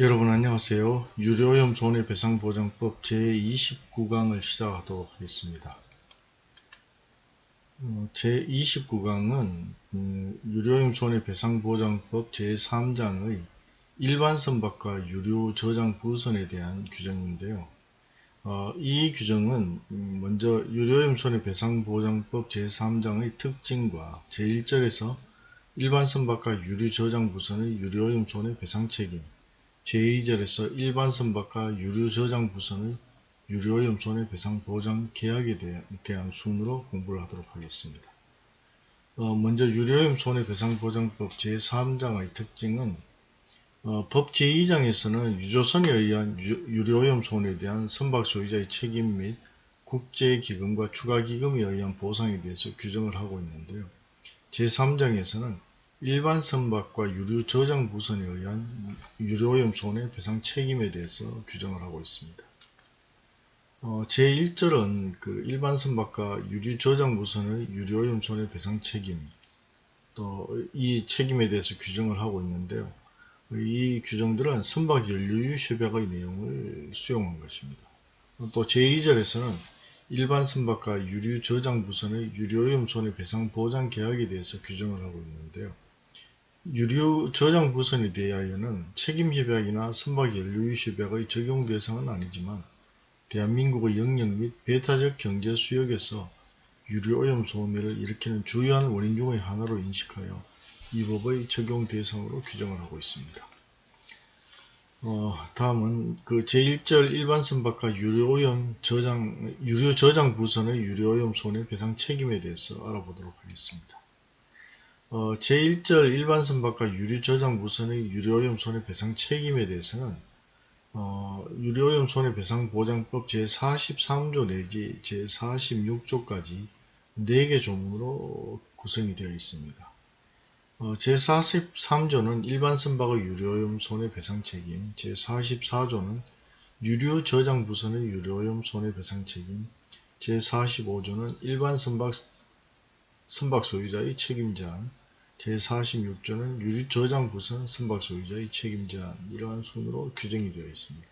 여러분 안녕하세요. 유료오염 손해배상보장법 제29강을 시작하도록 하겠습니다. 어, 제29강은 음, 유료오염 손해배상보장법 제3장의 일반 선박과 유료 저장 부선에 대한 규정인데요. 어, 이 규정은 음, 먼저 유료오염 손해배상보장법 제3장의 특징과 제1절에서 일반 선박과 유료 저장 부선의 유료오염 손해배상 책임 제2절에서 일반 선박과 유료 저장 부선의 유료오염 손해배상 보장 계약에 대한 순으로 공부를 하도록 하겠습니다. 어, 먼저 유료오염 손해배상보장법 제3장의 특징은 어, 법 제2장에서는 유조선에 의한 유, 료오염 손해에 대한 선박 소유자의 책임 및 국제기금과 추가기금에 의한 보상에 대해서 규정을 하고 있는데요. 제3장에서는 일반 선박과 유류 저장 부선에 의한 유료오염 손해배상 책임에 대해서 규정을 하고 있습니다. 어, 제1절은 그 일반 선박과 유류 저장 부선의 유료오염 손해배상 책임 또 이 책임에 대해서 규정을 하고 있는데요. 이 규정들은 선박 연료유 협약의 내용을 수용한 것입니다. 또 제2절에서는 일반 선박과 유류 저장 부선의 유료오염 손해배상 보장 계약에 대해서 규정을 하고 있는데요. 유류 저장 부선에 대하여는 책임협약이나 선박연료유협약의 적용 대상은 아니지만 대한민국의 영역 및 배타적 경제 수역에서 유류오염 소멸을 일으키는 주요한 원인 중의 하나로 인식하여 이 법의 적용 대상으로 규정을 하고 있습니다. 어, 다음은 그 제1절 일반 선박과 유료오염 저장, 유료 저장 부선의 유료오염 손해배상 책임에 대해서 알아보도록 하겠습니다. 어, 제1절 일반 선박과 유류 저장 무선의 유료오염 손해배상 책임에 대해서는 어, 유료오염 손해배상보장법 제43조 내지 제46조까지 4개 조문으로 구성이 되어 있습니다. 어, 제43조는 일반 선박의 유료오염 손해배상 책임, 제44조는 유료 저장 부선의 유료오염 손해배상 책임, 제45조는 일반 선박, 선박 소유자의 책임 제한, 제46조는 유류 저장 부선 선박 소유자의 책임 제한 이러한 순으로 규정이 되어 있습니다.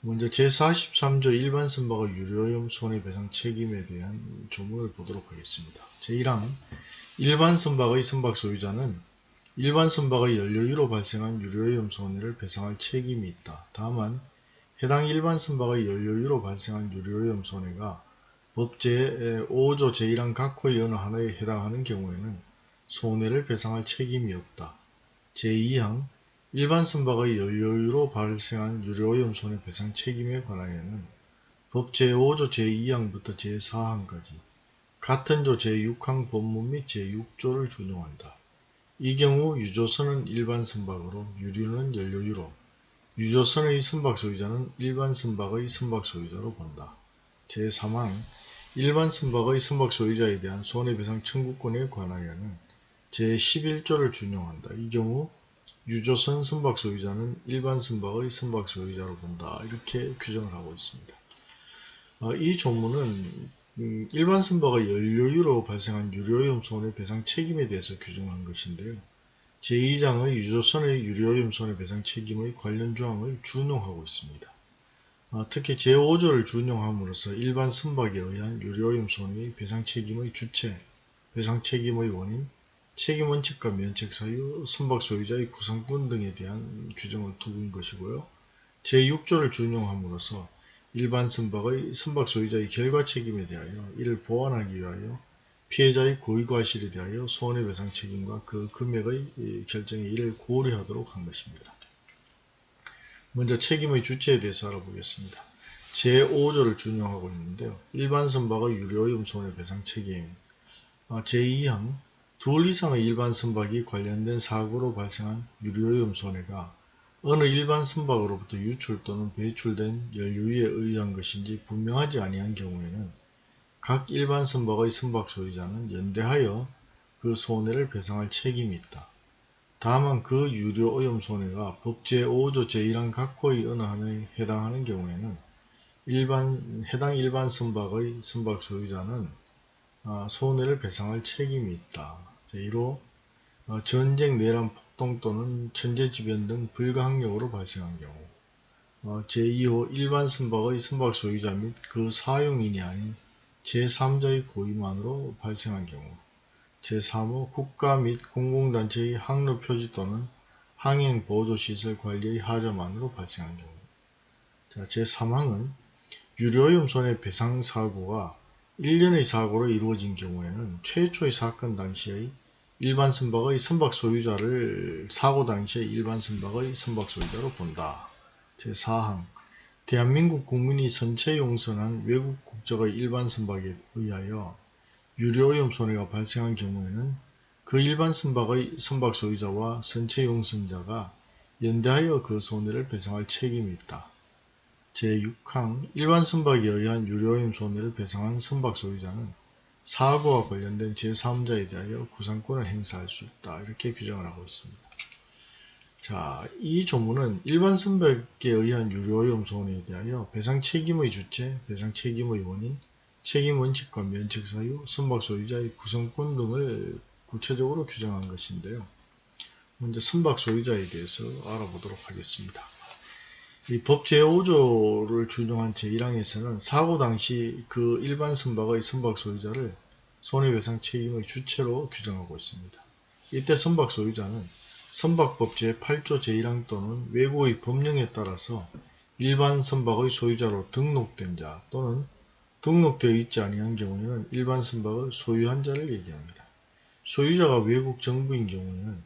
먼저 제43조 일반 선박의 유료오염 손해배상 책임에 대한 조문을 보도록 하겠습니다. 제1항 일반 선박의 선박 소유자는 일반 선박의 연료유로 발생한 유료오염 손해를 배상할 책임이 있다. 다만 해당 일반 선박의 연료유로 발생한 유료오염 손해가 법 제 5조 제1항 각호의 어느 하나에 해당하는 경우에는 손해를 배상할 책임이 없다. 제2항 일반 선박의 연료유로 발생한 유료오염 손해 배상 책임에 관하여는 법 제5조 제2항부터 제4항까지 같은 조 제6항 본문 및 제6조를 준용한다. 이 경우 유조선은 일반 선박으로 유류는 연료유로 유조선의 선박 소유자는 일반 선박의 선박 소유자로 본다. 제3항 일반 선박의 선박 소유자에 대한 손해배상 청구권에 관하여는 제11조를 준용한다. 이 경우 유조선 선박 소유자는 일반 선박의 선박 소유자로 본다. 이렇게 규정을 하고 있습니다. 어, 이 조문은 음, 일반 선박의 연료유로 발생한 유료오염 손해배상 책임에 대해서 규정한 것인데요. 제2장의 유조선의 유료오염 손해배상 책임의 관련 조항을 준용하고 있습니다. 어, 특히 제5조를 준용함으로써 일반 선박에 의한 유료오염 손해의 배상 책임의 주체, 배상 책임의 원인, 책임 원칙과 면책 사유, 선박 소유자의 구성권 등에 대한 규정을 두은 것이고요. 제6조를 준용함으로써 일반 선박의 선박 소유자의 결과 책임에 대하여 이를 보완하기 위하여 피해자의 고의과실에 대하여 손해배상 책임과 그 금액의 결정에 이를 고려하도록 한 것입니다. 먼저 책임의 주체에 대해서 알아보겠습니다. 제5조를 준용하고 있는데요. 일반 선박의 유료오염 손해배상 책임 아, 제2항 둘 이상의 일반 선박이 관련된 사고로 발생한 유료오염 손해가 어느 일반 선박으로부터 유출 또는 배출된 연료에 의한 것인지 분명하지 아니한 경우에는 각 일반 선박의 선박 소유자는 연대하여 그 손해를 배상할 책임이 있다. 다만 그 유료 오염 손해가 법 제 5조 제1항 각호의 하나에 해당하는 경우에는 일반, 해당 일반 선박의 선박 소유자는 아, 손해를 배상할 책임이 있다. 제1호 어, 전쟁, 내란, 합동 또는 천재지변 등 불가항력으로 발생한 경우 어, 제2호 일반 선박의 선박 소유자 및 그 사용인이 아닌 제3자의 고의만으로 발생한 경우 제3호 국가 및 공공단체의 항로 표지 또는 항행 보조시설 관리의 하자만으로 발생한 경우 자, 제3항은 유료오염 손해 배상 사고가 1년의 사고로 이루어진 경우에는 최초의 사건 당시의 일반 선박의 선박 소유자를 사고 당시의 일반 선박의 선박 소유자로 본다. 제4항 대한민국 국민이 선체 용선한 외국 국적의 일반 선박에 의하여 유료오염 손해가 발생한 경우에는 그 일반 선박의 선박 소유자와 선체 용선자가 연대하여 그 손해를 배상할 책임이 있다. 제6항 일반 선박에 의한 유료오염 손해를 배상한 선박 소유자는 사고와 관련된 제3자에 대하여 구상권을 행사할 수 있다. 이렇게 규정을 하고 있습니다. 자, 이 조문은 일반 선박에 의한 유료오염 손해에 대하여 배상 책임의 주체, 배상 책임의 원인, 책임 원칙과 면책 사유, 선박 소유자의 구성권 등을 구체적으로 규정한 것인데요. 먼저 선박 소유자에 대해서 알아보도록 하겠습니다. 이 법 제5조를 준용한 제1항에서는 사고 당시 그 일반 선박의 선박 소유자를 손해배상 책임의 주체로 규정하고 있습니다. 이때 선박 소유자는 선박법 제8조 제1항 또는 외국의 법령에 따라서 일반 선박의 소유자로 등록된 자 또는 등록되어 있지 아니한 경우에는 일반 선박을 소유한 자를 얘기합니다. 소유자가 외국 정부인 경우에는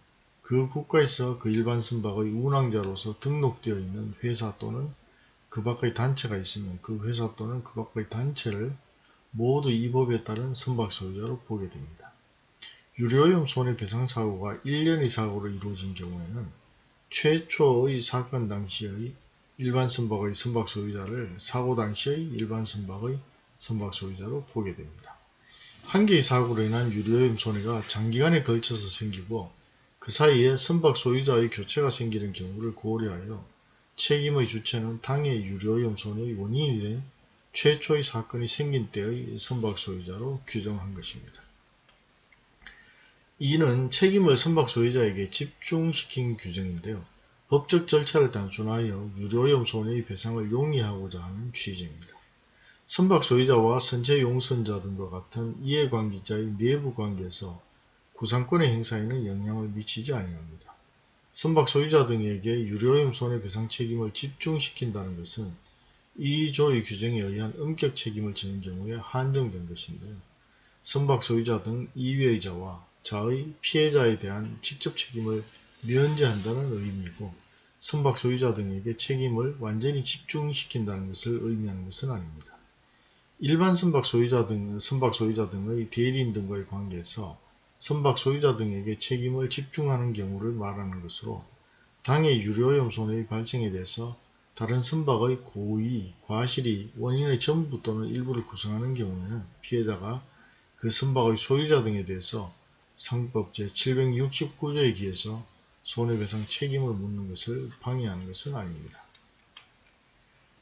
그 국가에서 그 일반 선박의 운항자로서 등록되어 있는 회사 또는 그 밖의 단체가 있으면 그 회사 또는 그 밖의 단체를 모두 이 법에 따른 선박 소유자로 보게 됩니다. 유료오염 손해배상 사고가 1년의 사고로 이루어진 경우에는 최초의 사건 당시의 일반 선박의 선박 소유자를 사고 당시의 일반 선박의 선박 소유자로 보게 됩니다. 한 개의 사고로 인한 유료오염 손해가 장기간에 걸쳐서 생기고 그 사이에 선박 소유자의 교체가 생기는 경우를 고려하여 책임의 주체는 당해 유료오염 손해의 원인이 된 최초의 사건이 생긴 때의 선박 소유자로 규정한 것입니다. 이는 책임을 선박 소유자에게 집중시킨 규정인데요. 법적 절차를 단순하여 유료오염 손해의 배상을 용이하고자 하는 취지입니다. 선박 소유자와 선체 용선자 등과 같은 이해관계자의 내부 관계에서 구상권의 행사에는 영향을 미치지 아니합니다. 선박 소유자 등에게 유료오염 손해배상 책임을 집중시킨다는 것은 이 조의 규정에 의한 엄격 책임을 지는 경우에 한정된 것인데요. 선박 소유자 등 이외의 자와 자의 피해자에 대한 직접 책임을 면제한다는 의미이고 선박 소유자 등에게 책임을 완전히 집중시킨다는 것을 의미하는 것은 아닙니다. 일반 선박 소유자 등, 선박 소유자 등의 대리인 등과의 관계에서 선박 소유자 등에게 책임을 집중하는 경우를 말하는 것으로 당해 유료오염 손해의 발생에 대해서 다른 선박의 고의, 과실이 원인의 전부 또는 일부를 구성하는 경우에는 피해자가 그 선박의 소유자 등에 대해서 상법 제769조에 기해서 손해배상 책임을 묻는 것을 방해하는 것은 아닙니다.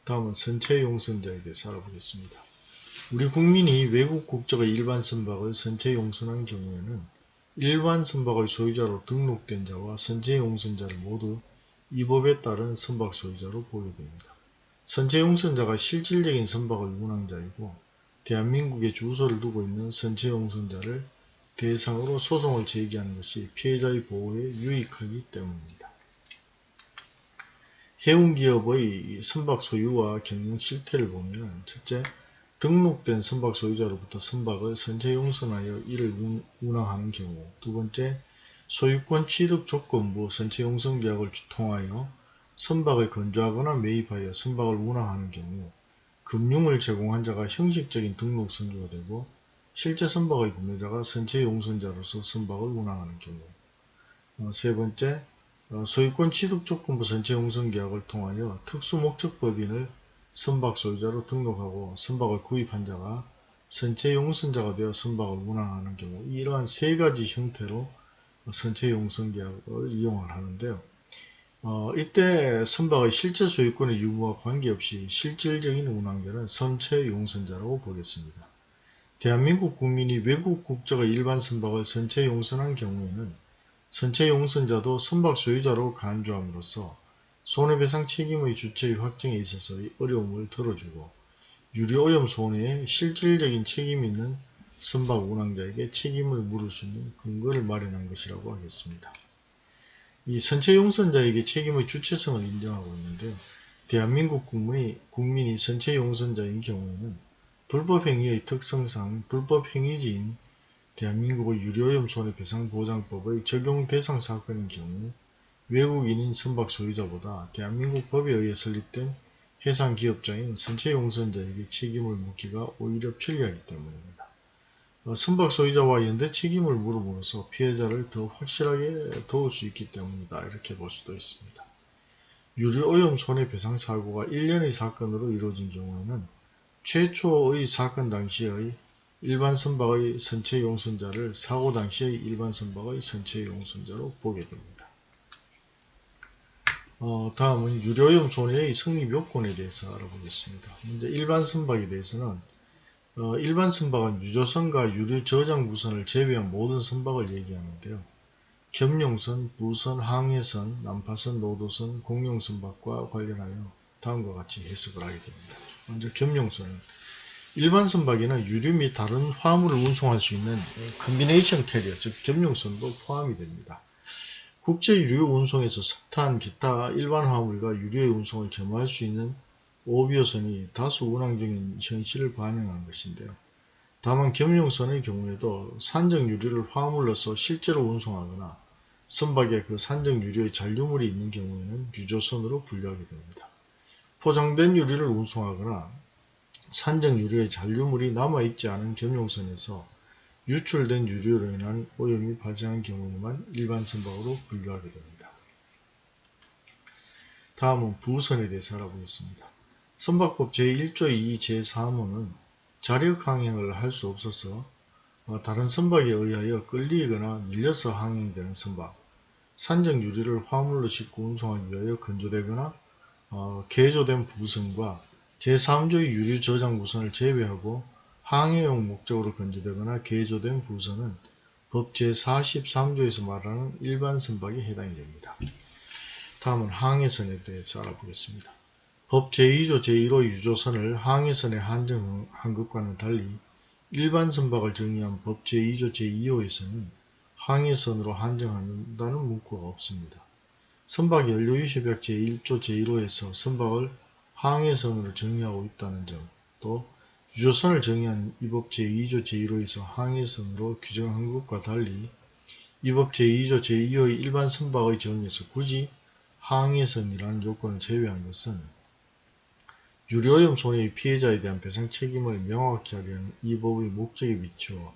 다음은 선체 용선자에 대해서 알아보겠습니다. 우리 국민이 외국 국적의 일반 선박을 선체 용선한 경우에는 일반 선박의 소유자로 등록된 자와 선체 용선자를 모두 이 법에 따른 선박 소유자로 보게 됩니다. 선체 용선자가 실질적인 선박의 운항자이고 대한민국에 주소를 두고 있는 선체 용선자를 대상으로 소송을 제기하는 것이 피해자의 보호에 유익하기 때문입니다. 해운기업의 선박 소유와 경영 실태를 보면 첫째, 등록된 선박 소유자로부터 선박을 선체 용선하여 이를 운항하는 경우 두 번째, 소유권 취득 조건부 선체 용선 계약을 통하여 선박을 건조하거나 매입하여 선박을 운항하는 경우 금융을 제공한 자가 형식적인 등록 선주가 되고 실제 선박의 구매자가 선체 용선자로서 선박을 운항하는 경우. 어, 세 번째, 어, 소유권 취득 조건부 선체 용선 계약을 통하여 특수 목적법인을 선박 소유자로 등록하고 선박을 구입한 자가 선체 용선자가 되어 선박을 운항하는 경우 이러한 세 가지 형태로 선체 용선 계약을 이용을 하는데요. 어, 이때 선박의 실제 소유권의 유무와 관계없이 실질적인 운항자는 선체 용선자라고 보겠습니다. 대한민국 국민이 외국 국적의 일반 선박을 선체 용선한 경우에는 선체 용선자도 선박 소유자로 간주함으로써 손해배상 책임의 주체의 확정에 있어서의 어려움을 덜어주고 유료오염 손해에 실질적인 책임이 있는 선박 운항자에게 책임을 물을 수 있는 근거를 마련한 것이라고 하겠습니다. 이 선체 용선자에게 책임의 주체성을 인정하고 있는데요. 대한민국 국민이, 국민이 선체 용선자인 경우에는 불법행위의 특성상 불법행위지인 대한민국의 유료오염 손해배상보장법의 적용 대상 사건인 경우 외국인인 선박 소유자보다 대한민국 법에 의해 설립된 해상 기업자인 선체 용선자에게 책임을 묻기가 오히려 편리하기 때문입니다. 어, 선박 소유자와 연대 책임을 물어보면서 피해자를 더 확실하게 도울 수 있기 때문이다. 이렇게 볼 수도 있습니다. 유류오염 손해배상 사고가 1년의 사건으로 이루어진 경우에는 최초의 사건 당시의 일반 선박의 선체 용선자를 사고 당시의 일반 선박의 선체 용선자로 보게 됩니다. 어, 다음은 유류오염 손해의 성립 요건에 대해서 알아보겠습니다. 먼저 일반 선박에 대해서는 어, 일반 선박은 유조선과 유류 저장 부선을 제외한 모든 선박을 얘기하는데요. 겸용선, 부선, 항해선, 난파선, 노도선, 공용선박과 관련하여 다음과 같이 해석을 하게 됩니다. 먼저 겸용선은 일반 선박에는 유류 및 다른 화물을 운송할 수 있는 combination carrier, 즉 겸용선도 포함이 됩니다. 국제 유류 운송에서 석탄, 기타 일반 화물과 유류의 운송을 겸할 수 있는 오비어선이 다수 운항 중인 현실을 반영한 것인데요. 다만 겸용선의 경우에도 산적 유류를 화물로서 실제로 운송하거나 선박에 그 산적 유류의 잔류물이 있는 경우에는 유조선으로 분류하게 됩니다. 포장된 유류를 운송하거나 산적 유류의 잔류물이 남아있지 않은 겸용선에서 유출된 유류로 인한 오염이 발생한 경우에만 일반 선박으로 분류하게 됩니다. 다음은 부선에 대해서 알아보겠습니다. 선박법 제1조 2 제3호는 자력 항행을 할 수 없어서 어, 다른 선박에 의하여 끌리거나 밀려서 항행되는 선박, 산적 유리를 화물로 싣고 운송하기 위하여 건조되거나 어, 개조된 부선과 제3조의 유류 저장 부선을 제외하고 항해용 목적으로 건조되거나 개조된 부선은 법 제43조에서 말하는 일반 선박에 해당이 됩니다. 다음은 항해선에 대해서 알아보겠습니다. 법 제2조 제1호 유조선을 항해선에 한정한 것과는 달리 일반 선박을 정의한 법 제2조 제2호에서는 항해선으로 한정한다는 문구가 없습니다. 선박 연료유시백 제1조 제1호에서 선박을 항해선으로 정의하고 있다는 점, 또 유조선을 정의한 이법 제2조 제1호에서 항해선으로 규정한 것과 달리 이법 제2조 제2호의 일반 선박의 정의에서 굳이 항해선이라는 요건을 제외한 것은 유료오염 손해의 피해자에 대한 배상 책임을 명확히 하려는 이 법의 목적에 비추어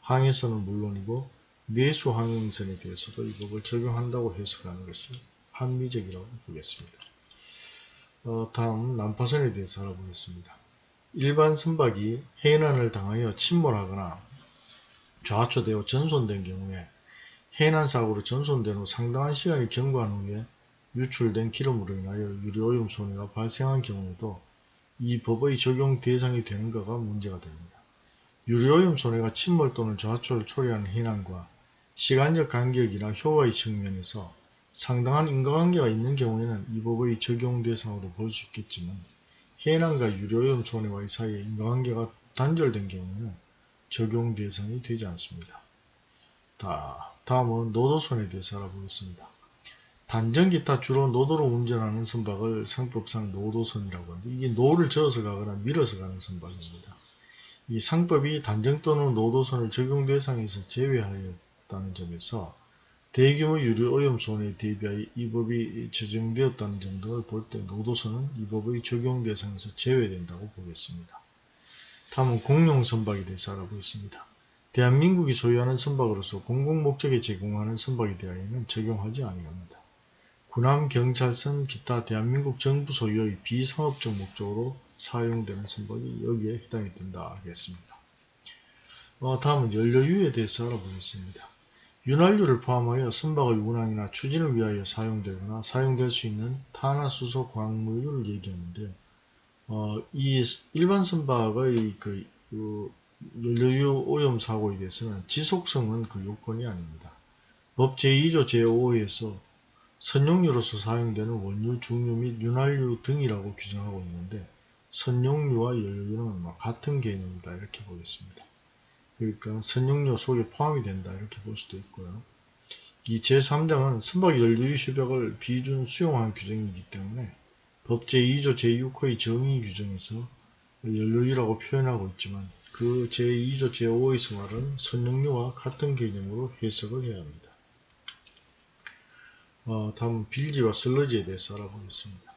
항해선은 물론이고 내수 항행선에 대해서도 이 법을 적용한다고 해석하는 것이 합리적이라고 보겠습니다. 어, 다음 난파선에 대해서 알아보겠습니다. 일반 선박이 해난을 당하여 침몰하거나 좌초되어 전손된 경우에 해난 사고로 전손된 후 상당한 시간이 경과한 후에 유출된 기름으로 인하여 유료오염 손해가 발생한 경우에도 이 법의 적용 대상이 되는가가 문제가 됩니다. 유료오염 손해가 침몰 또는 좌초를 초래하는 해난과 시간적 간격이나 효과의 측면에서 상당한 인과관계가 있는 경우에는 이 법의 적용 대상으로 볼 수 있겠지만 해난과 유류오염 손해와의 사이에 인과관계가 단절된 경우에는 적용 대상이 되지 않습니다. 다, 다음은 노도선에 대해서 알아보겠습니다. 단정 기타 주로 노도로 운전하는 선박을 상법상 노도선이라고 하는데 이게 노를 저어서 가거나 밀어서 가는 선박입니다. 이 상법이 단정 또는 노도선을 적용 대상에서 제외하였다는 점에서 대규모 유류 오염 손해에 대비하여 이 법이 제정되었다는 점 등을 볼 때 노도선은 이 법의 적용 대상에서 제외된다고 보겠습니다. 다음은 공용 선박에 대해서 알아보겠습니다. 대한민국이 소유하는 선박으로서 공공목적에 제공하는 선박에 대하여는 적용하지 아니합니다. 군함, 경찰선, 기타 대한민국 정부 소유의 비상업적 목적으로 사용되는 선박이 여기에 해당이 된다 하겠습니다. 어, 다음은 연료유에 대해서 알아보겠습니다. 윤활유를 포함하여 선박의 운항이나 추진을 위하여 사용되거나 사용될 수 있는 탄화수소 광물유를 얘기하는데 어, 이 일반 선박의 그, 그 연료유 오염 사고에 대해서는 지속성은 그 요건이 아닙니다. 법 제2조 제5호에서 선용류로서 사용되는 원유, 중류 및 윤활유 등이라고 규정하고 있는데 선용류와 연료유는 뭐 같은 개념이다 이렇게 보겠습니다. 그러니까 선용료 속에 포함이 된다 이렇게 볼 수도 있고요. 이 제3장은 선박 연료유 협약을 비준 수용한 규정이기 때문에 법 제2조 제6호의 정의 규정에서 연료유라고 표현하고 있지만 그 제2조 제5에서 말하는 선용료와 같은 개념으로 해석을 해야 합니다. 어, 다음 빌지와 슬러지에 대해서 알아보겠습니다.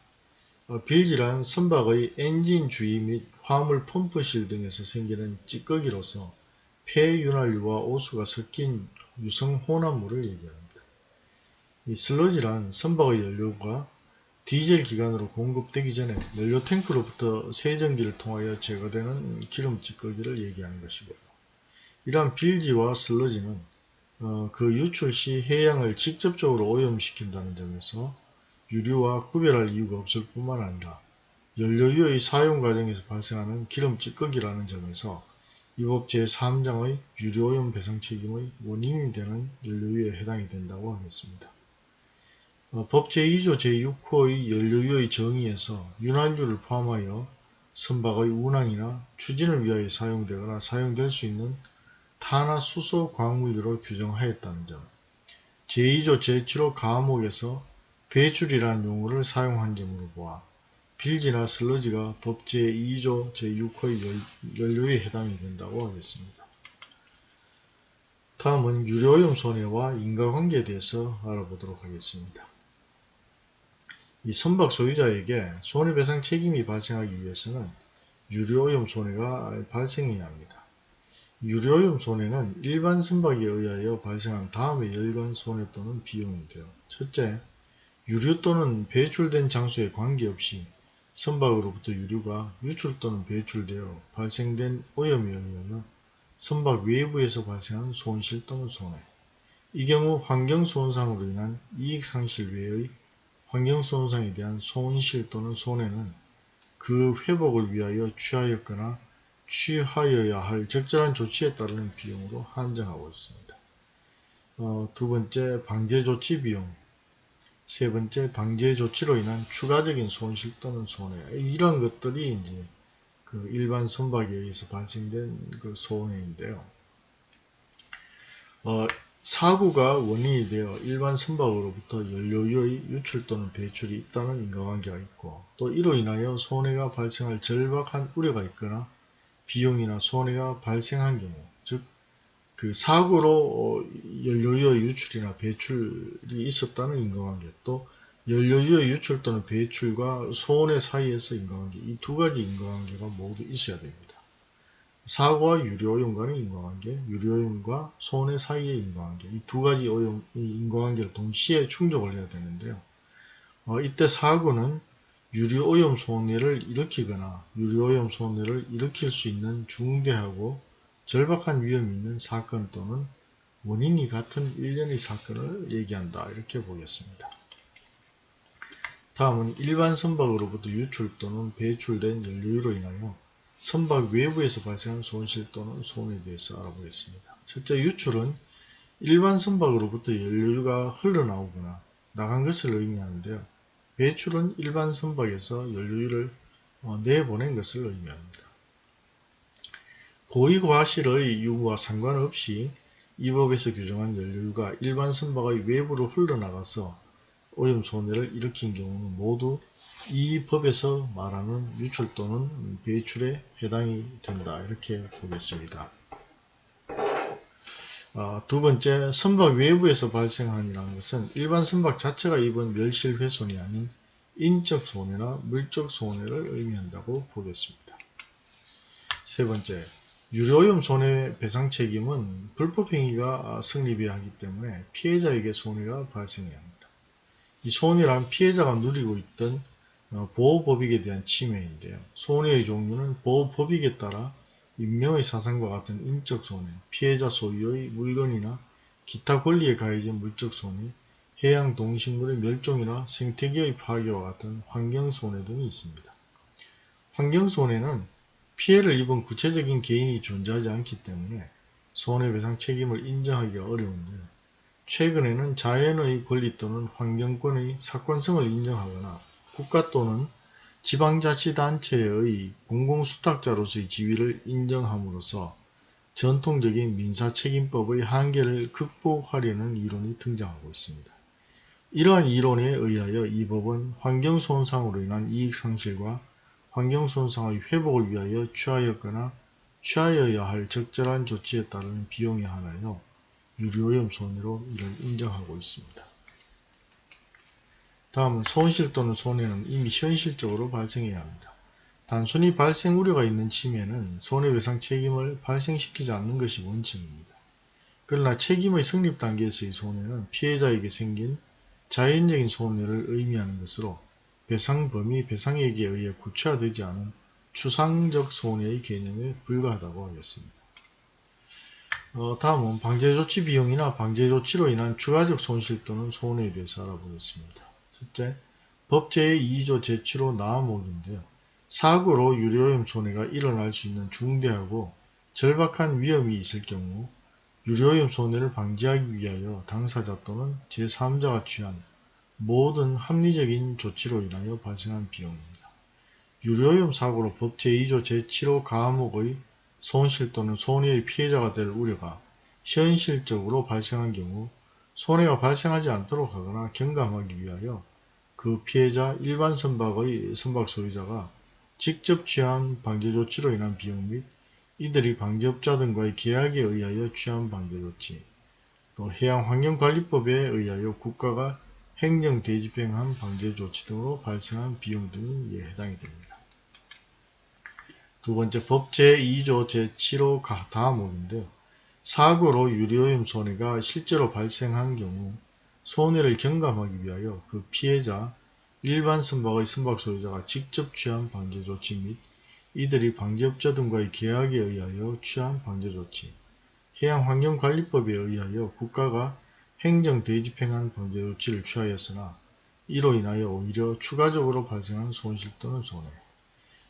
어, 빌지란 선박의 엔진 주위 및 화물 펌프실 등에서 생기는 찌꺼기로서 폐윤활유와 오수가 섞인 유성 혼합물을 얘기합니다. 이 슬러지란 선박의 연료가 디젤 기관으로 공급되기 전에 연료 탱크로부터 세정기를 통하여 제거되는 기름 찌꺼기를 얘기하는 것이고요. 이러한 빌지와 슬러지는 어, 그 유출 시 해양을 직접적으로 오염시킨다는 점에서 유류와 구별할 이유가 없을 뿐만 아니라 연료유의 사용 과정에서 발생하는 기름 찌꺼기라는 점에서 이 법 제3장의 유료오염 배상 책임의 원인이 되는 연료유에 해당이 된다고 하겠습니다. 어, 법 제2조 제6호의 연료유의 정의에서 윤활유를 포함하여 선박의 운항이나 추진을 위하여 사용되거나 사용될 수 있는 탄화 수소 광물류로 규정하였다는 점, 제2조 제7호 가목에서 배출이라는 용어를 사용한 점으로 보아 빌지나 슬러지가 법 제 2조 제6호의 연료에 해당이 된다고 하겠습니다. 다음은 유료오염 손해와 인과관계에 대해서 알아보도록 하겠습니다. 이 선박 소유자에게 손해배상 책임이 발생하기 위해서는 유료오염 손해가 발생해야 합니다. 유료오염 손해는 일반 선박에 의하여 발생한 다음의 열관 손해 또는 비용인데요. 첫째, 유류 또는 배출된 장소에 관계없이 선박으로부터 유류가 유출 또는 배출되어 발생된 오염에 의하여 선박 외부에서 발생한 손실 또는 손해. 이 경우 환경손상으로 인한 이익상실 외의 환경손상에 대한 손실 또는 손해는 그 회복을 위하여 취하였거나 취하여야 할 적절한 조치에 따르는 비용으로 한정하고 있습니다. 어, 두 번째, 방제 조치 비용. 세 번째, 방제 조치로 인한 추가적인 손실 또는 손해. 이런 것들이 이제 그 일반 선박에 의해서 발생된 그 손해인데요. 어, 사고가 원인이 되어 일반 선박으로부터 연료유의 유출 또는 배출이 있다는 인과관계가 있고 또 이로 인하여 손해가 발생할 절박한 우려가 있거나 비용이나 손해가 발생한 경우 즉 그 사고로 연료유의 유출이나 배출이 있었다는 인과관계 또 연료유의 유출 또는 배출과 손해 사이에서 인과관계 이 두 가지 인과관계가 모두 있어야 됩니다. 사고와 유료오염 간의 인과관계, 유료오염과 손해 사이의 인과관계 이 두 가지 오염, 인과관계를 동시에 충족을 해야 되는데요. 어, 이때 사고는 유류오염 손해를 일으키거나 유류오염 손해를 일으킬 수 있는 중대하고 절박한 위험이 있는 사건 또는 원인이 같은 일련의 사건을 얘기한다. 이렇게 보겠습니다. 다음은 일반 선박으로부터 유출 또는 배출된 연료로 인하여 선박 외부에서 발생한 손실 또는 손해에 대해서 알아보겠습니다. 첫째 유출은 일반 선박으로부터 연료가 흘러나오거나 나간 것을 의미하는데요. 배출은 일반 선박에서 연료유를 어, 내보낸 것을 의미합니다. 고의과실의 유무와 상관없이 이 법에서 규정한 연료유가 일반 선박의 외부로 흘러나가서 오염 손해를 일으킨 경우는 모두 이 법에서 말하는 유출 또는 배출에 해당이 된다 이렇게 보겠습니다. 어, 두 번째, 선박 외부에서 발생한이라는 것은 일반 선박 자체가 입은 멸실 훼손이 아닌 인적 손해나 물적 손해를 의미한다고 보겠습니다. 세 번째, 유료오염 손해 배상 책임은 불법행위가 성립해야 하기 때문에 피해자에게 손해가 발생해야 합니다. 이 손해란 피해자가 누리고 있던 어, 보호법익에 대한 침해인데요. 손해의 종류는 보호법익에 따라 인명의 사상과 같은 인적 손해, 피해자 소유의 물건이나 기타 권리에 가해진 물적 손해, 해양 동식물의 멸종이나 생태계의 파괴와 같은 환경 손해 등이 있습니다. 환경 손해는 피해를 입은 구체적인 개인이 존재하지 않기 때문에 손해배상 책임을 인정하기가 어려운데 최근에는 자연의 권리 또는 환경권의 사건성을 인정하거나 국가 또는 지방자치단체의 공공수탁자로서의 지위를 인정함으로써 전통적인 민사책임법의 한계를 극복하려는 이론이 등장하고 있습니다. 이러한 이론에 의하여 이 법은 환경손상으로 인한 이익상실과 환경손상의 회복을 위하여 취하였거나 취하여야 할 적절한 조치에 따른 비용에 한하여 유료오염 손해로 이를 인정하고 있습니다. 다음은 손실 또는 손해는 이미 현실적으로 발생해야 합니다. 단순히 발생 우려가 있는 침해는 손해배상 책임을 발생시키지 않는 것이 원칙입니다. 그러나 책임의 성립 단계에서의 손해는 피해자에게 생긴 자연적인 손해를 의미하는 것으로 배상 범위 배상액에 의해 구체화되지 않은 추상적 손해의 개념에 불과하다고 하겠습니다. 어, 다음은 방제조치 비용이나 방제조치로 인한 추가적 손실 또는 손해에 대해서 알아보겠습니다. 첫째, 법제의 2조 제7호 나암목인데요. 사고로 유료오염 손해가 일어날 수 있는 중대하고 절박한 위험이 있을 경우 유료오염 손해를 방지하기 위하여 당사자 또는 제3자가 취한 모든 합리적인 조치로 인하여 발생한 비용입니다. 유료오염 사고로 법 제2조 제7호 가목의 손실 또는 손해의 피해자가 될 우려가 현실적으로 발생한 경우 손해가 발생하지 않도록 하거나 경감하기 위하여 그 피해자 일반 선박의 선박 소유자가 직접 취한 방제 조치로 인한 비용 및 이들이 방제업자 등과의 계약에 의하여 취한 방제 조치, 또 해양환경관리법에 의하여 국가가 행정 대집행한 방제 조치 등으로 발생한 비용 등이 해당이 됩니다. 두 번째 법 제2조 제7호 다음목인데요. 사고로 유료오염 손해가 실제로 발생한 경우 손해를 경감하기 위하여 그 피해자, 일반 선박의 선박 소유자가 직접 취한 방제 조치 및 이들이 방제업자 등과의 계약에 의하여 취한 방제 조치, 해양환경관리법에 의하여 국가가 행정 대집행한 방제조치를 취하였으나 이로 인하여 오히려 추가적으로 발생한 손실 또는 손해,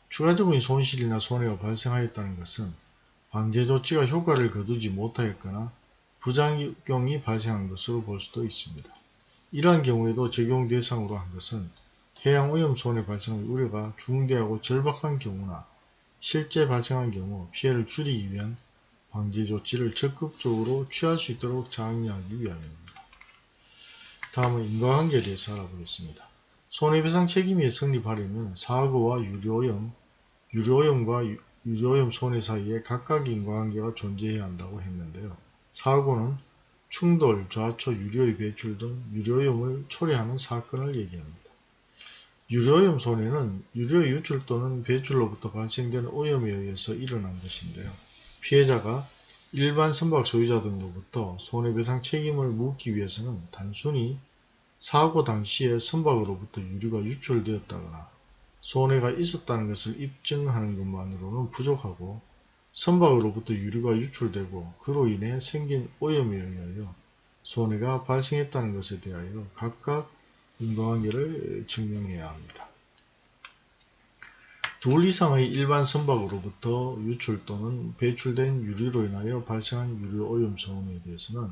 추가적인 손실이나 손해가 발생하였다는 것은 방제 조치가 효과를 거두지 못하였거나 부작용이 발생한 것으로 볼 수도 있습니다. 이러한 경우에도 적용 대상으로 한 것은 해양오염 손해 발생의 우려가 중대하고 절박한 경우나 실제 발생한 경우 피해를 줄이기 위한 방지 조치를 적극적으로 취할 수 있도록 장려하기 위함입니다. 다음은 인과관계에 대해서 알아보겠습니다. 손해배상 책임이 성립하려면 사고와 유료오염, 유료오염과 유료오염 손해 사이에 각각 인과관계가 존재해야 한다고 했는데요. 사고는 충돌, 좌초, 유료의 배출 등 유료오염을 초래하는 사건을 얘기합니다. 유료오염 손해는 유료의 유출 또는 배출로부터 발생된 오염에 의해서 일어난 것인데요. 피해자가 일반 선박 소유자 등으로부터 손해배상 책임을 묻기 위해서는 단순히 사고 당시에 선박으로부터 유류가 유출되었다거나 손해가 있었다는 것을 입증하는 것만으로는 부족하고 선박으로부터 유류가 유출되고 그로 인해 생긴 오염에 의하여 손해가 발생했다는 것에 대하여 각각 인과관계를 증명해야 합니다. 둘 이상의 일반 선박으로부터 유출 또는 배출된 유류로 인하여 발생한 유류 오염 손해에 대해서는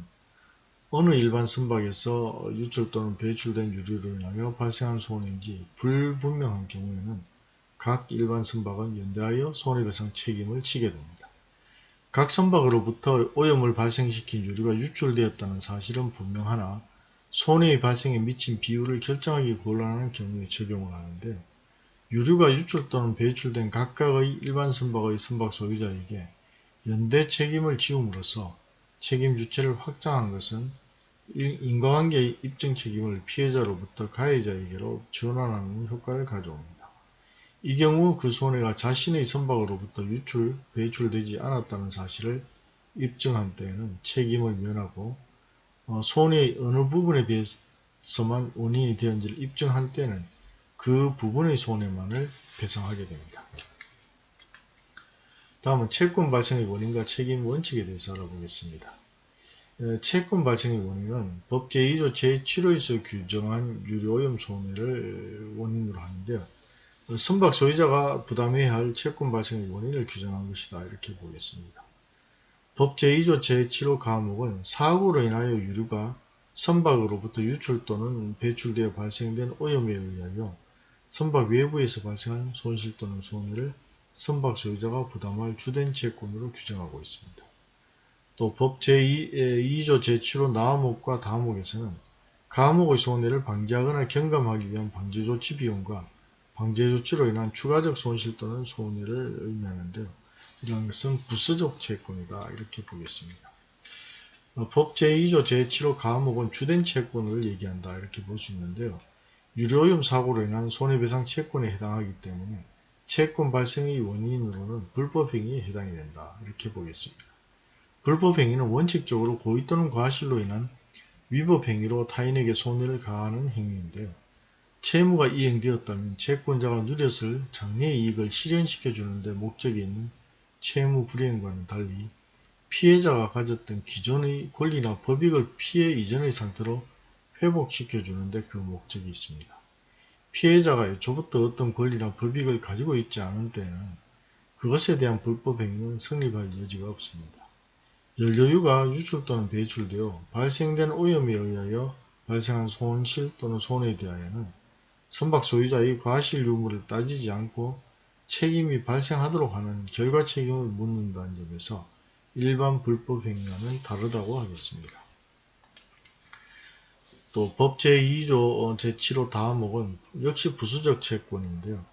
어느 일반 선박에서 유출 또는 배출된 유류로 인하여 발생한 손해인지 불분명한 경우에는 각 일반 선박은 연대하여 손해배상 책임을 지게 됩니다. 각 선박으로부터 오염을 발생시킨 유류가 유출되었다는 사실은 분명하나 손해의 발생에 미친 비율을 결정하기 곤란한 경우에 적용을 하는데 유류가 유출 또는 배출된 각각의 일반 선박의 선박 소유자에게 연대 책임을 지움으로써 책임 주체를 확장한 것은 인과관계의 입증 책임을 피해자로부터 가해자에게로 전환하는 효과를 가져옵니다. 이 경우 그 손해가 자신의 선박으로부터 유출, 배출되지 않았다는 사실을 입증한 때에는 책임을 면하고 어, 손해의 어느 부분에 대해서만 원인이 되었는지를 입증한 때는 그 부분의 손해만을 배상하게 됩니다. 다음은 채권 발생의 원인과 책임 원칙에 대해서 알아보겠습니다. 채권 발생의 원인은 법 제2조 제7호에서 규정한 유료오염 손해를 원인으로 하는데요. 선박 소유자가 부담해야 할 채권 발생의 원인을 규정한 것이다 이렇게 보겠습니다. 법 제2조 제7호 과목은 사고로 인하여 유류가 선박으로부터 유출 또는 배출되어 발생된 오염에 의하여 선박 외부에서 발생한 손실 또는 손해를 선박 소유자가 부담할 주된 채권으로 규정하고 있습니다. 또 법 제2조 제7호 나암목과 다목에서는 가목의 손해를 방지하거나 경감하기 위한 방제조치 비용과 방제조치로 인한 추가적 손실 또는 손해를 의미하는데요. 이러한 것은 부수적 채권이다 이렇게 보겠습니다. 어, 법 제2조 제7호 가목은 주된 채권을 얘기한다 이렇게 볼 수 있는데요. 유료오염 사고로 인한 손해배상 채권에 해당하기 때문에 채권 발생의 원인으로는 불법행위에 해당이 된다 이렇게 보겠습니다. 불법행위는 원칙적으로 고의 또는 과실로 인한 위법행위로 타인에게 손해를 가하는 행위인데요. 채무가 이행되었다면 채권자가 누렸을 장래 이익을 실현시켜 주는데 목적이 있는 채무 불이행과는 달리 피해자가 가졌던 기존의 권리나 법익을 피해 이전의 상태로 회복시켜 주는데 그 목적이 있습니다. 피해자가 애초부터 어떤 권리나 법익을 가지고 있지 않은 때에는 그것에 대한 불법 행위는 성립할 여지가 없습니다. 연료유가 유출 또는 배출되어 발생된 오염에 의하여 발생한 손실 또는 손해에 대하여는 선박 소유자의 과실 유무를 따지지 않고 책임이 발생하도록 하는 결과 책임을 묻는다는 점에서 일반 불법 행위와는 다르다고 하겠습니다. 또 법 제2조 제7호 다음목은 역시 부수적 채권인데요.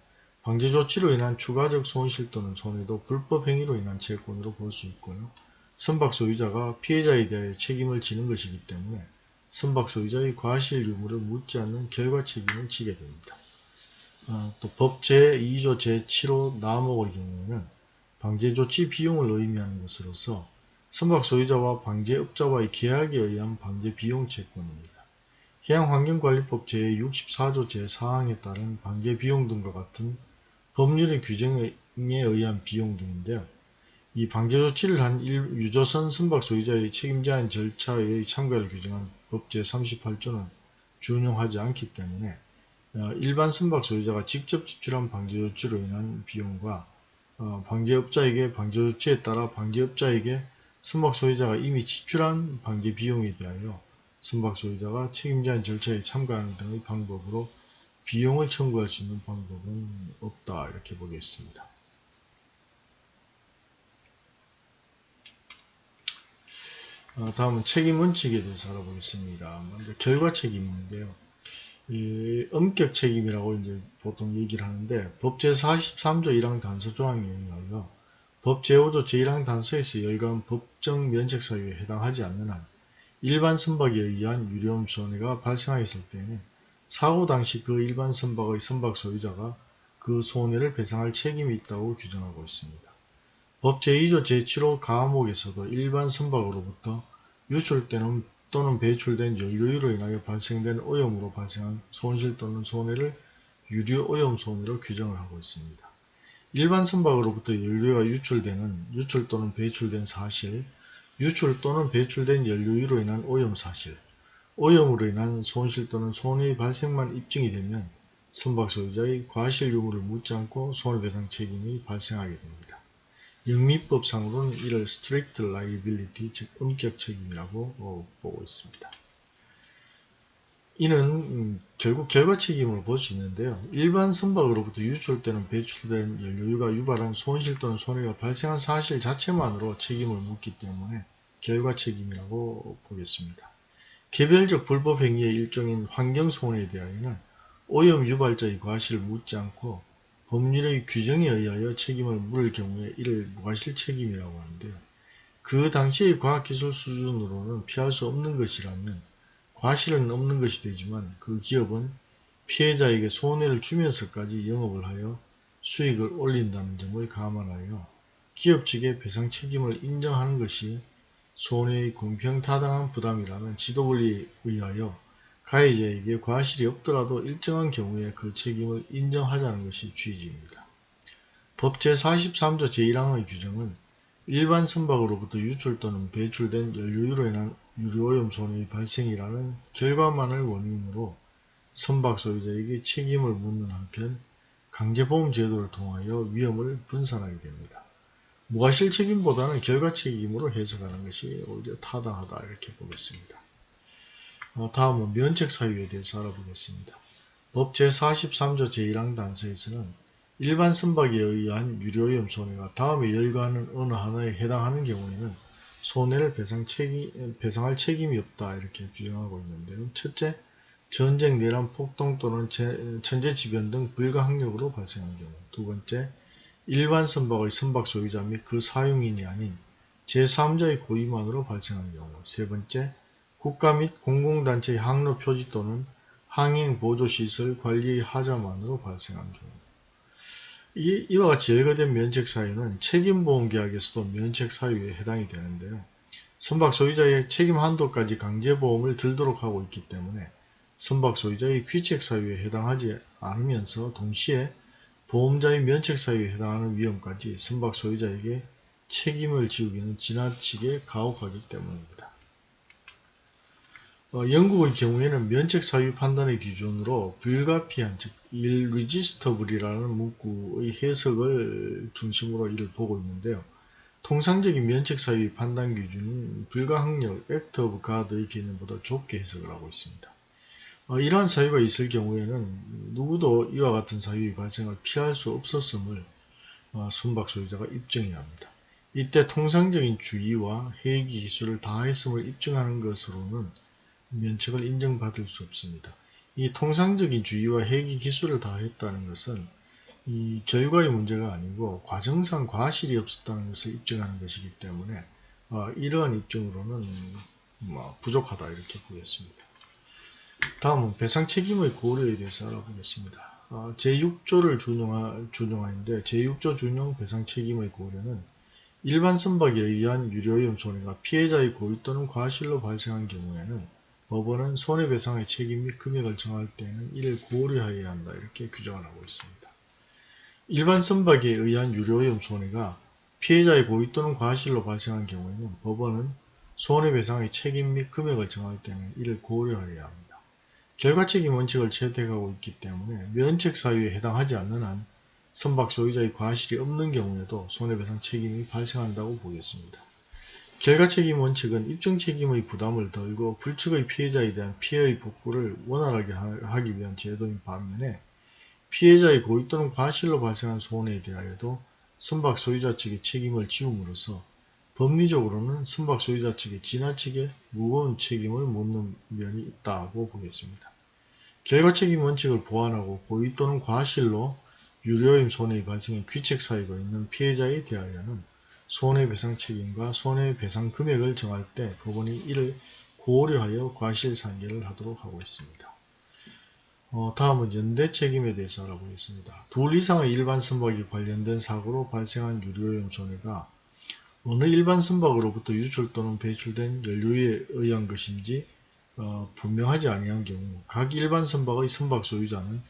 방제 조치로 인한 추가적 손실 또는 손해도 불법 행위로 인한 채권으로 볼 수 있고요. 선박 소유자가 피해자에 대해 책임을 지는 것이기 때문에 선박 소유자의 과실 유무를 묻지 않는 결과 책임을 지게 됩니다. 어, 또법 제2조 제7호 나목의 경우에는 방제 조치 비용을 의미하는 것으로서 선박 소유자와 방제업자와의 계약에 의한 방제 비용 채권입니다. 해양환경관리법 제64조 제4항에 따른 방제 비용 등과 같은 법률의 규정에 의한 비용 등인데요. 이 방제 조치를 한 유조선 선박 소유자의 책임제한 절차의 참가를 규정한 법 제38조는 준용하지 않기 때문에 어, 일반 선박 소유자가 직접 지출한 방제 조치로 인한 비용과 어, 방제업자에게 방제 조치에 따라 방제업자에게 선박 소유자가 이미 지출한 방제 비용에 대하여 선박 소유자가 책임제한 절차에 참가하는 등의 방법으로 비용을 청구할 수 있는 방법은 없다 이렇게 보겠습니다. 어, 다음은 책임 원칙에 대해서 알아보겠습니다. 먼저 결과 책임인데요. 이 엄격 책임이라고 이제 보통 얘기를 하는데 법 제 43조 1항 단서 조항에 의하여 법 제 5조 제1항 단서에서 열거한 법정 면책 사유에 해당하지 않는 한 일반 선박에 의한 유료음 손해가 발생하였을 때에는 사고 당시 그 일반 선박의 선박 소유자가 그 손해를 배상할 책임이 있다고 규정하고 있습니다. 법 제2조 제7호 가목에서도 일반 선박으로부터 유출되는 또는 배출된 연료유로 인하여 발생된 오염으로 발생한 손실 또는 손해를 유류 오염 손해로 규정을 하고 있습니다. 일반 선박으로부터 연료가 유출되는 유출 또는 배출된 사실, 유출 또는 배출된 연료유로 인한 오염 사실, 오염으로 인한 손실 또는 손해의 발생만 입증이 되면 선박 소유자의 과실 유무를 묻지 않고 손해배상 책임이 발생하게 됩니다. 영미법상으로는 이를 strict liability, 즉 엄격 책임이라고 어, 보고 있습니다. 이는 음, 결국 결과 책임을 볼수 있는데요. 일반 선박으로부터 유출되는 배출된 연료유가 유발한 손실 또는 손해가 발생한 사실 자체만으로 책임을 묻기 때문에 결과 책임이라고 보겠습니다. 개별적 불법 행위의 일종인 환경손해에 대하여는 오염 유발자의 과실을 묻지 않고 법률의 규정에 의하여 책임을 물을 경우에 이를 무과실 책임이라고 하는데요. 그 당시의 과학기술 수준으로는 피할 수 없는 것이라면 과실은 없는 것이 되지만 그 기업은 피해자에게 손해를 주면서까지 영업을 하여 수익을 올린다는 점을 감안하여 기업 측의 배상 책임을 인정하는 것이 손해의 공평타당한 부담이라는 지도원리에 의하여 가해자에게 과실이 없더라도 일정한 경우에 그 책임을 인정하자는 것이 취지입니다. 법 제43조 제1항의 규정은 일반 선박으로부터 유출 또는 배출된 연료유로 인한 유류오염 손해의 발생이라는 결과만을 원인으로 선박 소유자에게 책임을 묻는 한편 강제보험 제도를 통하여 위험을 분산하게 됩니다. 무과실 책임보다는 결과 책임으로 해석하는 것이 오히려 타당하다 이렇게 보겠습니다. 어, 다음은 면책 사유에 대해서 알아보겠습니다. 법 제43조 제1항 단서에서는 일반 선박에 의한 유료오염 손해가 다음에 열거하는 어느 하나에 해당하는 경우에는 손해를 배상 책임, 배상할 책임이 없다 이렇게 규정하고 있는데요. 첫째, 전쟁, 내란, 폭동 또는 천재지변 등 불가항력으로 발생한 경우. 두 번째, 일반 선박의 선박 소유자 및 그 사용인이 아닌 제3자의 고의만으로 발생한 경우. 세 번째, 국가 및 공공단체의 항로 표지 또는 항행 보조시설 관리의 하자만으로 발생한 경우 이, 이와 같이 열거된 면책 사유는 책임보험계약에서도 면책 사유에 해당이 되는데요. 선박 소유자의 책임 한도까지 강제보험을 들도록 하고 있기 때문에 선박 소유자의 귀책 사유에 해당하지 않으면서 동시에 보험자의 면책 사유에 해당하는 위험까지 선박 소유자에게 책임을 지우기는 지나치게 가혹하기 때문입니다. 어, 영국의 경우에는 면책 사유 판단의 기준으로 불가피한 즉 irresistible이라는 문구의 해석을 중심으로 이를 보고 있는데요. 통상적인 면책 사유의 판단 기준은 불가항력 act of God의 개념보다 좁게 해석을 하고 있습니다. 어, 이러한 사유가 있을 경우에는 누구도 이와 같은 사유의 발생을 피할 수 없었음을 어, 선박 소유자가 입증해야 합니다. 이때 통상적인 주의와 회기 기술을 다했음을 입증하는 것으로는 면책을 인정받을 수 없습니다. 이 통상적인 주의와 회기 기술을 다했다는 것은 이 결과의 문제가 아니고 과정상 과실이 없었다는 것을 입증하는 것이기 때문에 어, 이러한 입증으로는 뭐 부족하다 이렇게 보겠습니다. 다음은 배상 책임의 고려에 대해서 알아보겠습니다. 어, 제6조를 준용하, 준용하는데 제6조 준용 배상 책임의 고려는 일반 선박에 의한 유료오염 손해가 피해자의 고의 또는 과실로 발생한 경우에는 법원은 손해배상의 책임 및 금액을 정할 때는 이를 고려해야 한다 이렇게 규정을 하고 있습니다. 일반 선박에 의한 유료오염 손해가 피해자의 고의 또는 과실로 발생한 경우에는 법원은 손해배상의 책임 및 금액을 정할 때는 이를 고려해야 합니다. 결과책임 원칙을 채택하고 있기 때문에 면책 사유에 해당하지 않는 한 선박 소유자의 과실이 없는 경우에도 손해배상 책임이 발생한다고 보겠습니다. 결과책임 원칙은 입증책임의 부담을 덜고 불측의 피해자에 대한 피해의 복구를 원활하게 하기 위한 제도인 반면에 피해자의 고의 또는 과실로 발생한 손해에 대하여도 선박 소유자 측의 책임을 지움으로써 법리적으로는 선박 소유자 측에 지나치게 무거운 책임을 묻는 면이 있다고 보겠습니다. 결과 책임 원칙을 보완하고 고의 또는 과실로 유료임 손해의 발생에 귀책 사유가 있는 피해자에 대하여는 손해배상 책임과 손해배상 금액을 정할 때 법원이 이를 고려하여 과실상계를 하도록 하고 있습니다. 어, 다음은 연대 책임에 대해서 알아보겠습니다. 둘 이상의 일반 선박이 관련된 사고로 발생한 유료오염 손해가 어느 일반 선박으로부터 유출 또는 배출된 연료에 의한 것인지 어, 분명하지 아니한 경우 각 일반 선박의 선박 소유자는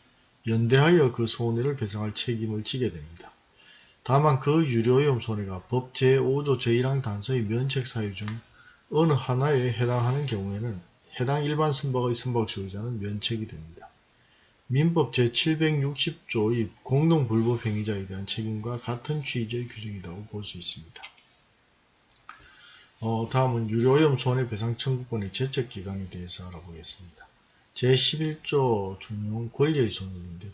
연대하여 그 손해를 배상할 책임을 지게 됩니다. 다만 그 유료오염 손해가 법 제5조 제1항 단서의 면책 사유 중 어느 하나에 해당하는 경우에는 해당 일반 선박의 선박 소유자는 면책이 됩니다. 민법 제760조의 공동불법 행위자에 대한 책임과 같은 취지의 규정이라고 볼 수 있습니다. 어, 다음은 유료오염 손해배상 청구권의 제적기간에 대해서 알아보겠습니다. 제11조 준용 권리의 손해인데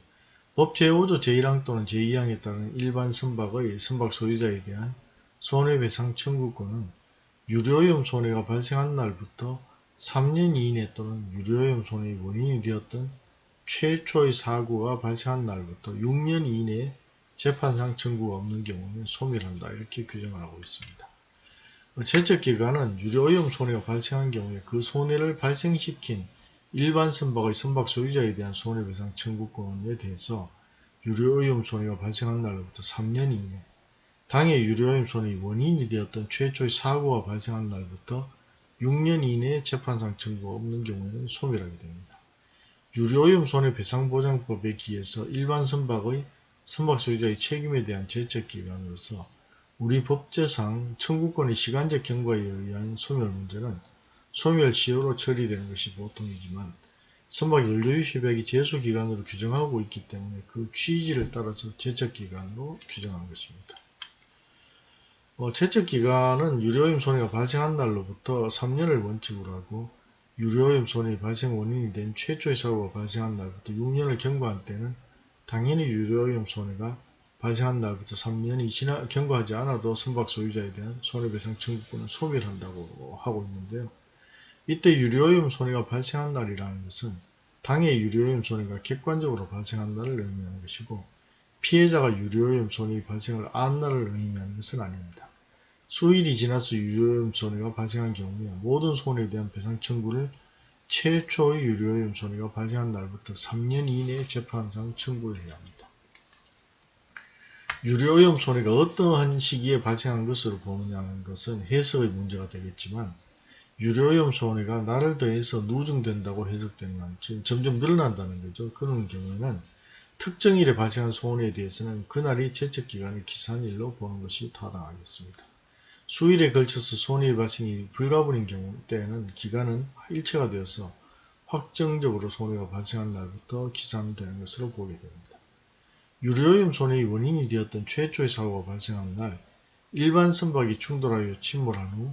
법 제5조 제1항 또는 제2항에 따른 일반 선박의 선박 소유자에 대한 손해배상 청구권은 유료오염 손해가 발생한 날부터 3년 이내 또는 유료오염 손해의 원인이 되었던 최초의 사고가 발생한 날부터 6년 이내에 재판상 청구가 없는 경우는 소멸한다 이렇게 규정을 하고 있습니다. 제적기간은 유료오염 손해가 발생한 경우에 그 손해를 발생시킨 일반 선박의 선박 소유자에 대한 손해배상 청구권에 대해서 유료오염 손해가 발생한 날로부터 3년 이내 당해 유료오염 손해의 원인이 되었던 최초의 사고가 발생한 날부터 6년 이내에 재판상 청구가 없는 경우에는 소멸하게 됩니다. 유료오염 손해배상보장법에 기해서 일반 선박의 선박 소유자의 책임에 대한 제적기간으로서 우리 법제상 청구권의 시간적 경과에 의한 소멸 문제는 소멸시효로 처리되는 것이 보통이지만 선박 연료유 협약이 제소기간으로 규정하고 있기 때문에 그 취지를 따라서 제척기간으로 규정한 것입니다. 어, 제척기간은 유료임 손해가 발생한 날로부터 3년을 원칙으로 하고 유료오염 손해 발생 원인이 된 최초의 사고가 발생한 날부터 6년을 경과한 때는 당연히 유료오염 손해가 발생한 날부터 3년이 지나 경과하지 않아도 선박 소유자에 대한 손해배상 청구권을 소멸한다고 하고 있는데요. 이때 유료오염 손해가 발생한 날이라는 것은 당해 유료오염 손해가 객관적으로 발생한 날을 의미하는 것이고 피해자가 유료오염 손해의 발생을 안 날을 의미하는 것은 아닙니다. 수일이 지나서 유료오염 손해가 발생한 경우에 모든 손해에 대한 배상 청구를 최초의 유료오염 손해가 발생한 날부터 3년 이내에 재판상 청구를 해야 합니다. 유료오염 손해가 어떠한 시기에 발생한 것으로 보느냐는 것은 해석의 문제가 되겠지만 유료오염 손해가 날을 더해서 누정된다고 해석되는 지금 점점 늘어난다는 거죠. 그런 경우에는 특정 일에 발생한 손해에 대해서는 그날이 제척기간의 기산일로 보는 것이 타당하겠습니다. 수일에 걸쳐서 손해의 발생이 불가분인 경우 때에는 기간은 일체가 되어서 확정적으로 손해가 발생한 날부터 기산되는 것으로 보게 됩니다. 유료오염 손해의 원인이 되었던 최초의 사고가 발생한 날 일반 선박이 충돌하여 침몰한 후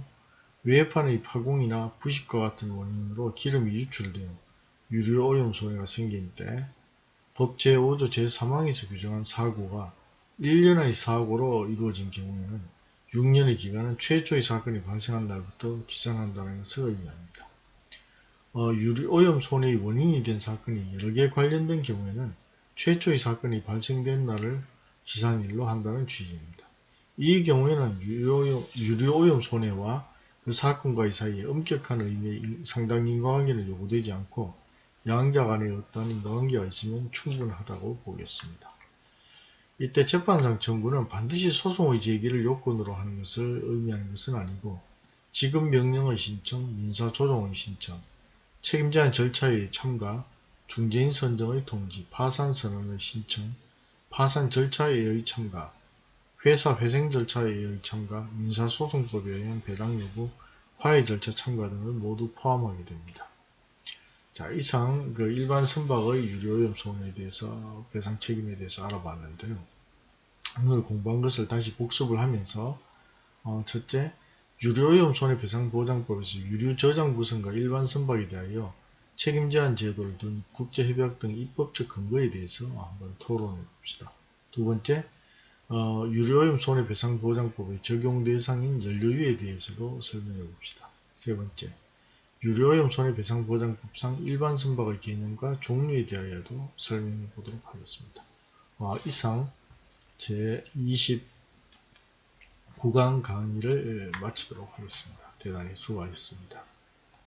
외판의 파공이나 부식과 같은 원인으로 기름이 유출되어 유료오염 손해가 생긴 때 법 제5조 제3항에서 규정한 사고가 1년의 사고로 이루어진 경우에는 6년의 기간은 최초의 사건이 발생한 날부터 기산한다는 것을 의미합니다. 어, 유료오염 손해의 원인이 된 사건이 여러 개 관련된 경우에는 최초의 사건이 발생된 날을 기산일로 한다는 취지입니다. 이 경우에는 유료오염, 유료오염 손해와 그 사건과의 사이에 엄격한 의미의 상당 인과관계는 요구되지 않고 양자 간에 어떠한 인과관계가 있으면 충분하다고 보겠습니다. 이때 재판상 청구는 반드시 소송의 제기를 요건으로 하는 것을 의미하는 것은 아니고 지급 명령의 신청, 민사조정의 신청, 책임자의 절차의 참가, 중재인 선정의 통지, 파산 선언의 신청, 파산 절차에 의해 참가, 회사 회생 절차에 의해 참가, 민사소송법에 의한 배당 여부, 화해 절차 참가 등을 모두 포함하게 됩니다. 자, 이상 그 일반 선박의 유료오염 손해에 대해서 배상 책임에 대해서 알아봤는데요. 오늘 공부한 것을 다시 복습을 하면서 어, 첫째, 유료오염 손해배상보장법에서 유류저장부선과 일반 선박에 대하여 책임 제한 제도를 둔 국제협약 등 입법적 근거에 대해서 한번 토론해 봅시다. 두 번째, 어, 유료오염 손해배상보장법의 적용 대상인 연료유에 대해서도 설명해 봅시다. 세 번째, 유료오염 손해배상보장법상 일반 선박의 개념과 종류에 대하여도 설명해 보도록 하겠습니다. 어, 이상 제29강 강의를 마치도록 하겠습니다. 대단히 수고하셨습니다.